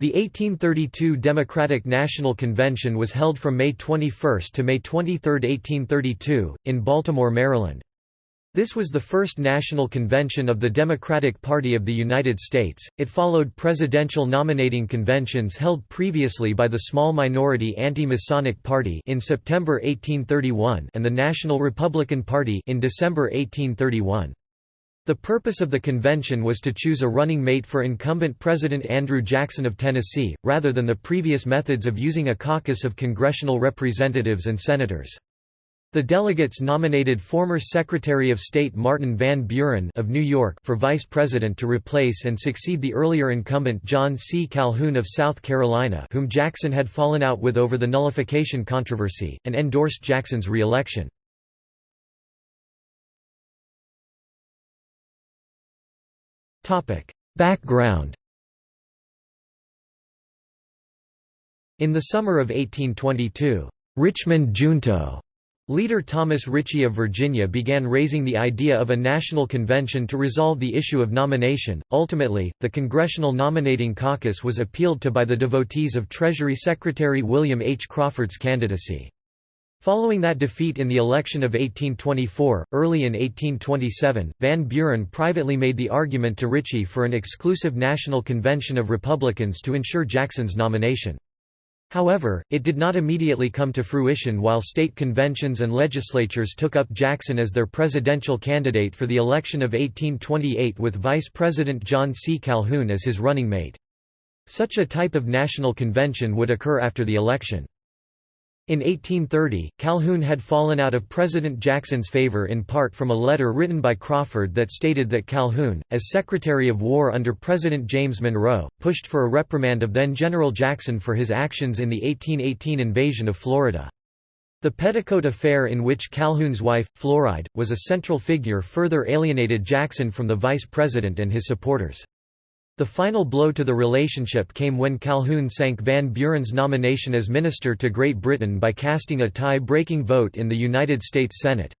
The 1832 Democratic National Convention was held from May 21 to May 23, 1832, in Baltimore, Maryland. This was the first national convention of the Democratic Party of the United States. It followed presidential nominating conventions held previously by the small minority Anti-Masonic Party in September 1831 and the National Republican Party in December 1831. The purpose of the convention was to choose a running mate for incumbent President Andrew Jackson of Tennessee, rather than the previous methods of using a caucus of congressional representatives and senators. The delegates nominated former Secretary of State Martin Van Buren of New York for vice president to replace and succeed the earlier incumbent John C. Calhoun of South Carolina whom Jackson had fallen out with over the nullification controversy, and endorsed Jackson's re-election. Background In the summer of 1822, Richmond Junto Leader Thomas Ritchie of Virginia began raising the idea of a national convention to resolve the issue of nomination. Ultimately, the Congressional Nominating Caucus was appealed to by the devotees of Treasury Secretary William H. Crawford's candidacy. Following that defeat in the election of 1824, early in 1827, Van Buren privately made the argument to Ritchie for an exclusive national convention of Republicans to ensure Jackson's nomination. However, it did not immediately come to fruition while state conventions and legislatures took up Jackson as their presidential candidate for the election of 1828 with Vice President John C. Calhoun as his running mate. Such a type of national convention would occur after the election. In 1830, Calhoun had fallen out of President Jackson's favor in part from a letter written by Crawford that stated that Calhoun, as Secretary of War under President James Monroe, pushed for a reprimand of then-General Jackson for his actions in the 1818 invasion of Florida. The Petticoat Affair in which Calhoun's wife, Floride, was a central figure further alienated Jackson from the vice president and his supporters. The final blow to the relationship came when Calhoun sank Van Buren's nomination as minister to Great Britain by casting a tie-breaking vote in the United States Senate.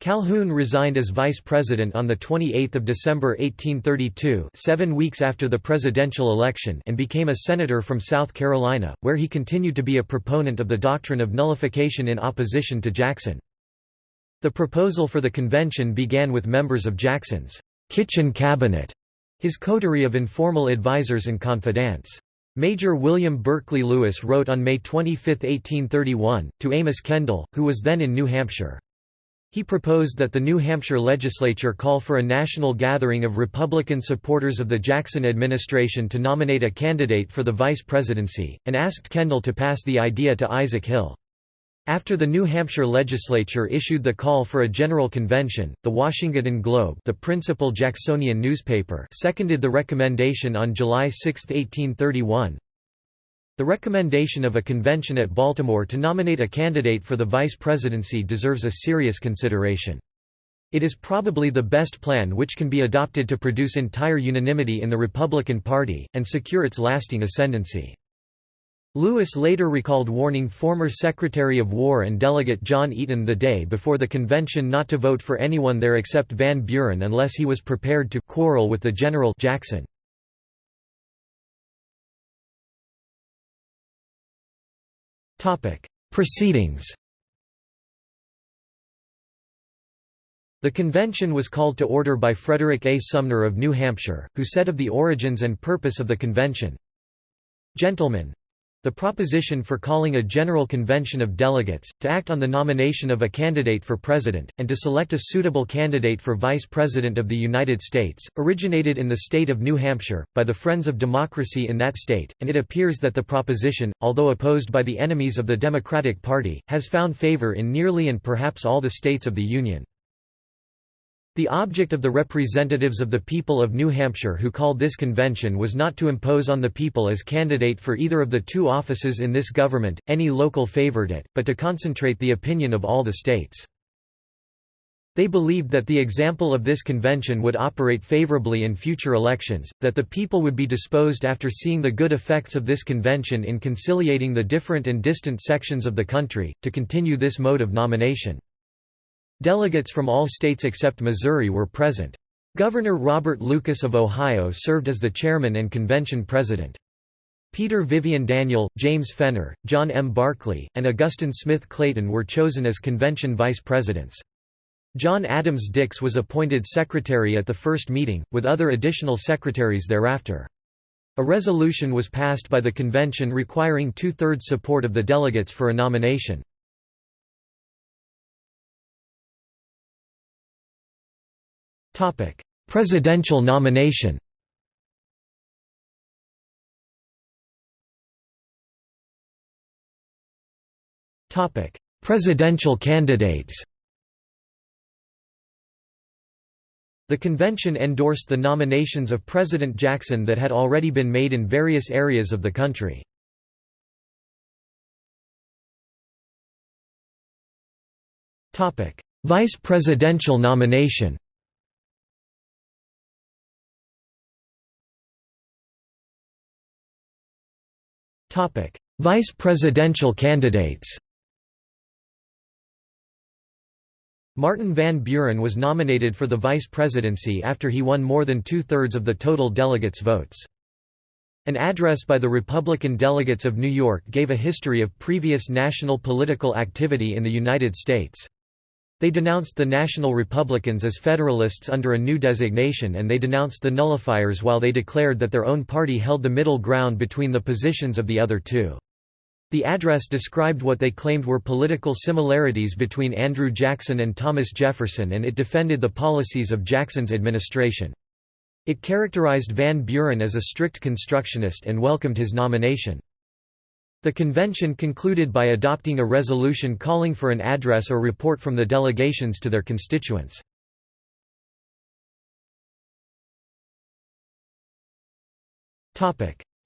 Calhoun resigned as vice president on 28 December 1832 seven weeks after the presidential election and became a senator from South Carolina, where he continued to be a proponent of the doctrine of nullification in opposition to Jackson. The proposal for the convention began with members of Jackson's kitchen cabinet his coterie of informal advisers and confidants. Major William Berkeley Lewis wrote on May 25, 1831, to Amos Kendall, who was then in New Hampshire. He proposed that the New Hampshire legislature call for a national gathering of Republican supporters of the Jackson administration to nominate a candidate for the vice presidency, and asked Kendall to pass the idea to Isaac Hill. After the New Hampshire legislature issued the call for a general convention, the Washington Globe the principal Jacksonian newspaper seconded the recommendation on July 6, 1831. The recommendation of a convention at Baltimore to nominate a candidate for the vice presidency deserves a serious consideration. It is probably the best plan which can be adopted to produce entire unanimity in the Republican Party, and secure its lasting ascendancy. Lewis later recalled warning former Secretary of War and Delegate John Eaton the day before the convention not to vote for anyone there except Van Buren unless he was prepared to quarrel with the General Jackson. Proceedings The convention was called to order by Frederick A. Sumner of New Hampshire, who said of the origins and purpose of the convention, Gentlemen, the proposition for calling a general convention of delegates, to act on the nomination of a candidate for president, and to select a suitable candidate for vice president of the United States, originated in the state of New Hampshire, by the Friends of Democracy in that state, and it appears that the proposition, although opposed by the enemies of the Democratic Party, has found favor in nearly and perhaps all the states of the Union. The object of the representatives of the people of New Hampshire who called this convention was not to impose on the people as candidate for either of the two offices in this government, any local favorite, it, but to concentrate the opinion of all the states. They believed that the example of this convention would operate favorably in future elections, that the people would be disposed after seeing the good effects of this convention in conciliating the different and distant sections of the country, to continue this mode of nomination. Delegates from all states except Missouri were present. Governor Robert Lucas of Ohio served as the chairman and convention president. Peter Vivian Daniel, James Fenner, John M. Barclay, and Augustine Smith Clayton were chosen as convention vice presidents. John Adams Dix was appointed secretary at the first meeting, with other additional secretaries thereafter. A resolution was passed by the convention requiring two-thirds support of the delegates for a nomination. Presidential nomination Topic: Presidential candidates The convention endorsed the nominations of President Jackson that had already been made in various areas of the country. Vice presidential nomination Vice presidential candidates Martin Van Buren was nominated for the vice presidency after he won more than two-thirds of the total delegates' votes. An address by the Republican delegates of New York gave a history of previous national political activity in the United States. They denounced the National Republicans as Federalists under a new designation and they denounced the nullifiers while they declared that their own party held the middle ground between the positions of the other two. The address described what they claimed were political similarities between Andrew Jackson and Thomas Jefferson and it defended the policies of Jackson's administration. It characterized Van Buren as a strict constructionist and welcomed his nomination. The convention concluded by adopting a resolution calling for an address or report from the delegations to their constituents.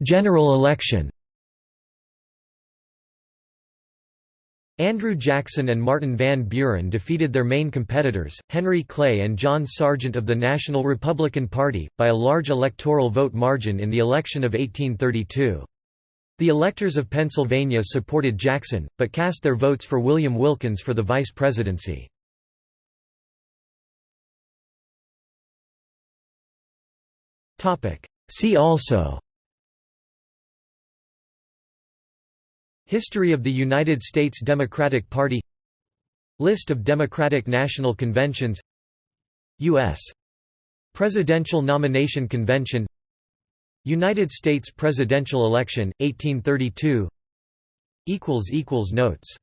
General election Andrew Jackson and Martin Van Buren defeated their main competitors, Henry Clay and John Sergeant of the National Republican Party, by a large electoral vote margin in the election of 1832. The electors of Pennsylvania supported Jackson, but cast their votes for William Wilkins for the vice presidency. See also History of the United States Democratic Party List of Democratic National Conventions U.S. Presidential Nomination Convention United States presidential election, 1832 Notes